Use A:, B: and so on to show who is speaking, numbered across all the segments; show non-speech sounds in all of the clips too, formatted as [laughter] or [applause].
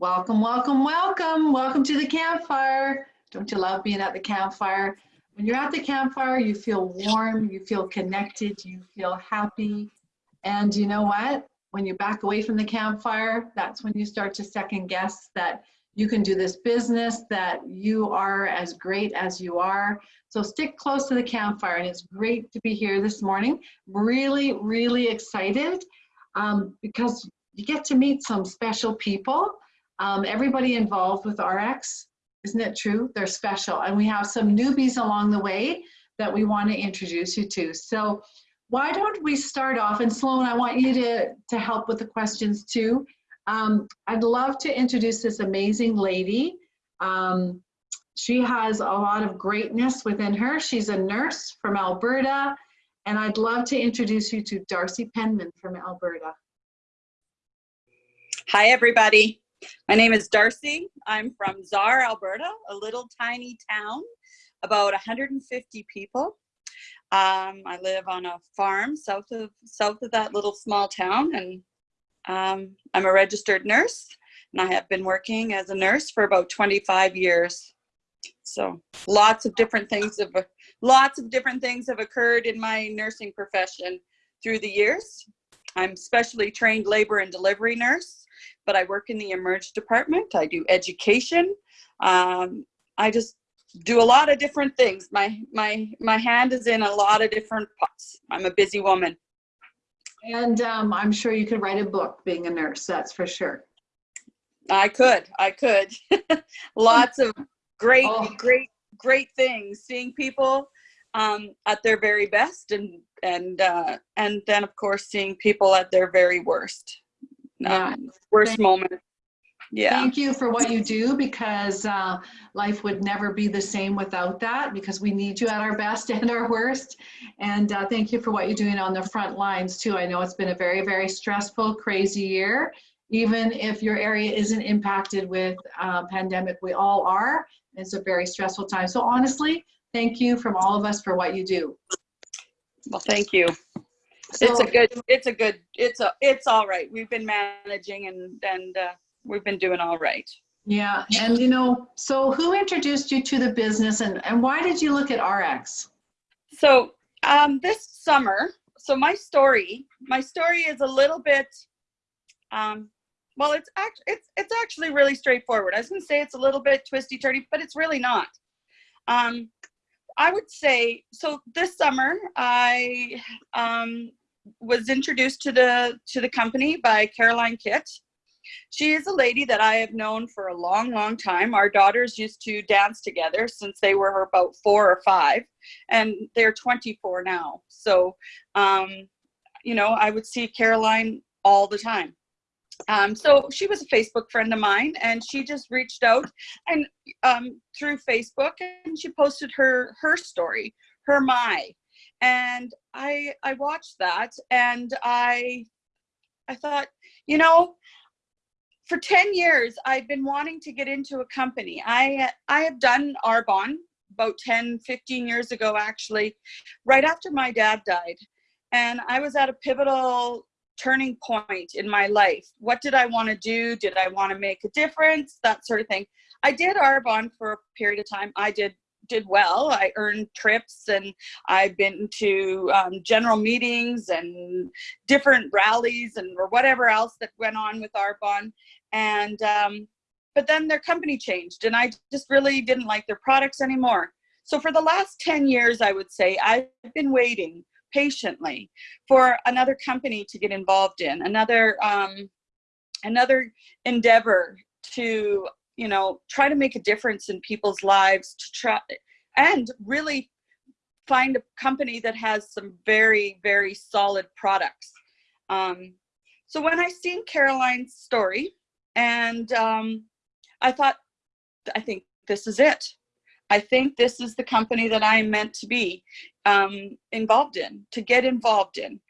A: Welcome, welcome, welcome. Welcome to the campfire. Don't you love being at the campfire? When you're at the campfire, you feel warm, you feel connected, you feel happy. And you know what? When you back away from the campfire, that's when you start to second guess that you can do this business, that you are as great as you are. So stick close to the campfire and it's great to be here this morning. Really, really excited um, because you get to meet some special people. Um, everybody involved with RX, isn't it true? They're special and we have some newbies along the way that we want to introduce you to. So why don't we start off and Sloan, I want you to, to help with the questions too. Um, I'd love to introduce this amazing lady. Um, she has a lot of greatness within her. She's a nurse from Alberta, and I'd love to introduce you to Darcy Penman from Alberta.
B: Hi, everybody. My name is Darcy. I'm from Czar, Alberta, a little tiny town, about 150 people. Um, I live on a farm south of south of that little small town, and um, I'm a registered nurse, and I have been working as a nurse for about 25 years. So lots of different things have lots of different things have occurred in my nursing profession through the years. I'm specially trained labor and delivery nurse, but I work in the emerge department. I do education. Um, I just do a lot of different things. My my my hand is in a lot of different pots. I'm a busy woman.
A: And um, I'm sure you could write a book being a nurse, that's for sure.
B: I could, I could. [laughs] Lots of great,
A: Oh.
B: great, great things. Seeing people um, at their very best, and and uh, and then of course seeing people at their very worst,
A: Yeah.
B: um, worst moment. Yeah,
A: Thank you for what you do because uh, life would never be the same without that because we need you at our best [laughs] and our worst. And uh, thank you for what you're doing on the front lines too. I know it's been a very, very stressful, crazy year. Even if your area isn't impacted with uh, pandemic, we all are. It's a very stressful time. So honestly, thank you from all of us for what you do.
B: well, thank you. It's a good, it's a good, it's a, it's all right. We've been managing, and and uh, we've been doing all right.
A: Yeah, and you know, so who introduced you to the business and, and why did you look at RX?
B: So um, this summer, so my story, my story is a little bit, um, well, it's act, it's it's actually really straightforward. I was gonna say it's a little bit twisty turny, but it's really not. Um, I would say so. This summer, I um, was introduced to the to the company by Caroline Kitt. She is a lady that I have known for a long, long time. Our daughters used to dance together since they were about four or five and they're 24 now. So, um, you know, I would see Caroline all the time. Um, so she was a Facebook friend of mine and she just reached out and um, through Facebook and she posted her her story, her my, and I I watched that and I I thought, you know, for 10 years I've been wanting to get into a company. I I have done Arbonne about 10, 15 years ago, actually, right after my dad died. And I was at a pivotal turning point in my life. What did I want to do? Did I want to make a difference? That sort of thing. I did Arbonne for a period of time. I did did well. I earned trips and I've been to um, general meetings and different rallies and or whatever else that went on with Arbonne. And um, but then their company changed and I just really didn't like their products anymore. So for the last 10 years, I would say I've been waiting patiently for another company to get involved in, another, um, another endeavor to, you know, try to make a difference in people's lives to try and really find a company that has some very, very solid products. Um, so when I seen Caroline's story and um, I thought, I think this is it. I think this is the company that I am meant to be um, involved in, to get involved in.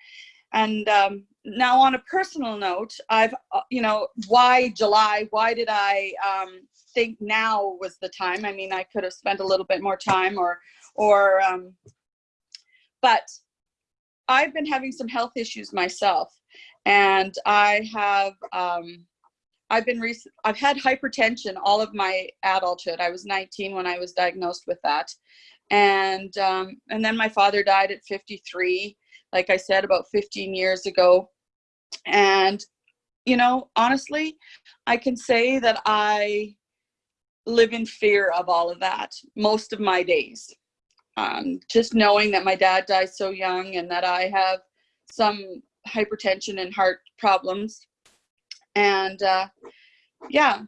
B: And um, now on a personal note, I've, uh, you know, why July? Why did I um, think now was the time? I mean, I could have spent a little bit more time or, or, um, but I've been having some health issues myself and I have, um, I've been rec- I've had hypertension all of my adulthood. I was 19 when I was diagnosed with that, and um, and then my father died at 53. Like I said, about 15 years ago, and you know, honestly, I can say that I live in fear of all of that most of my days. Um, just knowing that my dad died so young and that I have some hypertension and heart problems. And uh, yeah,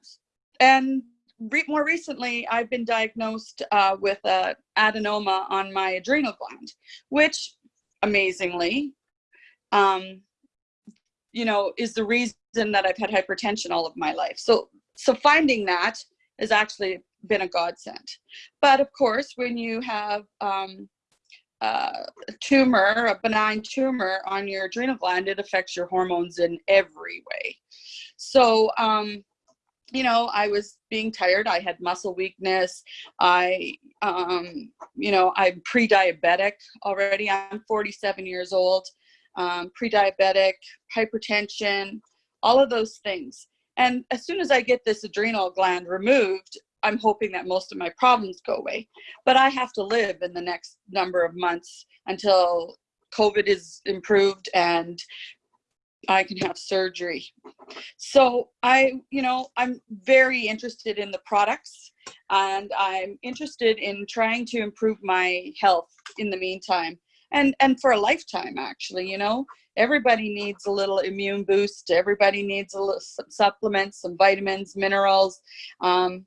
B: and re more recently, I've been diagnosed uh, with a adenoma on my adrenal gland, which amazingly, um, you know, is the reason that I've had hypertension all of my life. So, so finding that has actually been a godsend. But of course, when you have um, a tumor, a benign tumor on your adrenal gland, it affects your hormones in every way. So, um, you know, I was being tired. I had muscle weakness. I, um, you know, I'm pre-diabetic already. I'm 47 years old. Um, pre-diabetic, hypertension, all of those things. And as soon as I get this adrenal gland removed, I'm hoping that most of my problems go away. But I have to live in the next number of months until COVID is improved and I can have surgery. So I, you know, I'm very interested in the products and I'm interested in trying to improve my health in the meantime and and for a lifetime actually, you know. Everybody needs a little immune boost. Everybody needs a little some supplements, some vitamins, minerals. Um,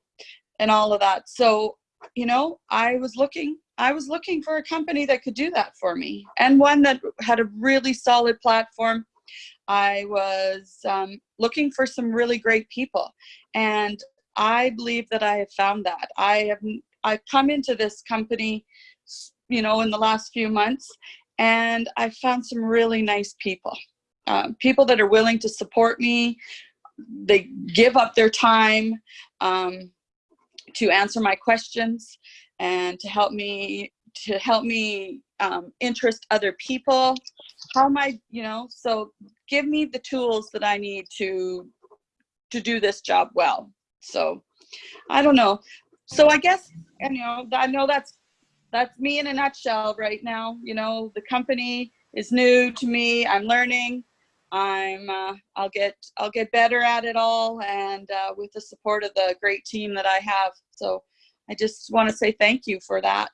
B: and all of that. So, you know, I was looking, I was looking for a company that could do that for me and one that had a really solid platform. I was um, looking for some really great people and I believe that I have found that. I have, I've come into this company, you know, in the last few months and I found some really nice people. Uh, people that are willing to support me, they give up their time. Um, to answer my questions and to help me to help me um, interest other people how am i you know so give me the tools that i need to to do this job well so i don't know so i guess you know i know that's that's me in a nutshell right now you know the company is new to me i'm learning I'm uh, I'll get I'll get better at it all and uh, with the support of the great team that I have. So I just want to say thank you for that.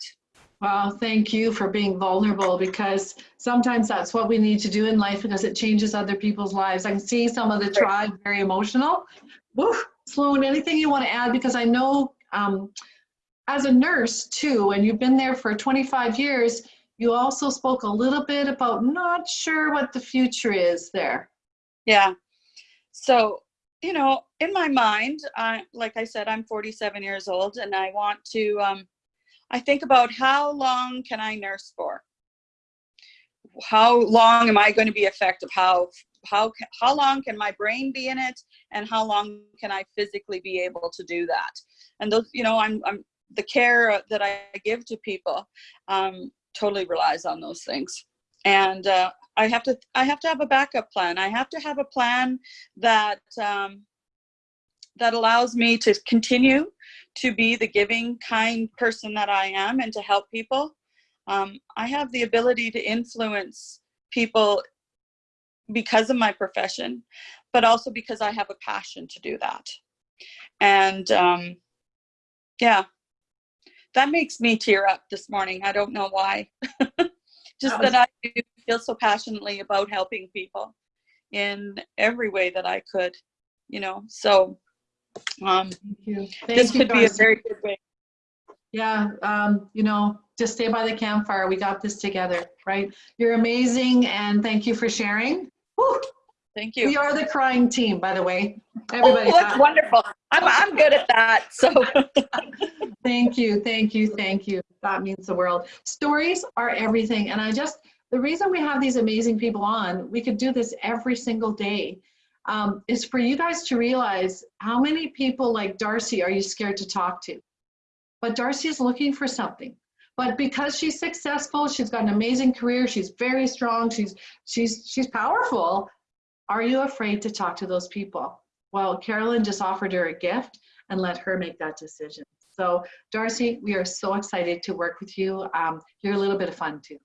A: Well, thank you for being vulnerable because sometimes that's what we need to do in life because it changes other people's lives. I can see some of the tribe very emotional. Woo, Sloan, anything you want to add? Because I know um, as a nurse too, and you've been there for 25 years, you also spoke a little bit about not sure what the future is there.
B: Yeah. So, you know, in my mind, I, like I said, I'm 47 years old and I want to, um, I think about how long can I nurse for? How long am I going to be effective? How, how, how long can my brain be in it? And how long can I physically be able to do that? And those, you know, I'm, I'm the care that I give to people. Um, totally relies on those things. And uh, I have to I have to have a backup plan. I have to have a plan that um, that allows me to continue to be the giving, kind person that I am and to help people. Um, I have the ability to influence people because of my profession, but also because I have a passion to do that. And um, yeah, that makes me tear up this morning. I don't know why. [laughs] Just that, that I feel so passionately about helping people in every way that I could, you know. So um,
A: Thank you. Thank
B: this
A: you,
B: could be a very good way.
A: Yeah, um, you know, just stay by the campfire. We got this together, right? You're amazing and thank you for sharing. Whew.
B: Thank you.
A: We are the crying team, by the way. Everybody.
B: oh, that's wonderful. I'm, I'm good at that. So [laughs]
A: Thank you, thank you, thank you. That means the world. Stories are everything. And I just, the reason we have these amazing people on, we could do this every single day, um, is for you guys to realize how many people like Darcy are you scared to talk to? But Darcy is looking for something. But because she's successful, she's got an amazing career, she's very strong, she's she's she's powerful. Are you afraid to talk to those people? Well, Carolyn just offered her a gift and let her make that decision. So Darcy, we are so excited to work with you. Um, you're a little bit of fun too.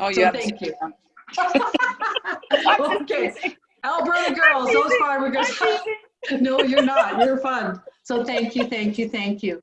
B: Oh,
A: So
B: yeah.
A: thank you. [laughs] Okay, Alberta girls, those farmer girls. [laughs] No, you're not. You're fun. So thank you, thank you, thank you.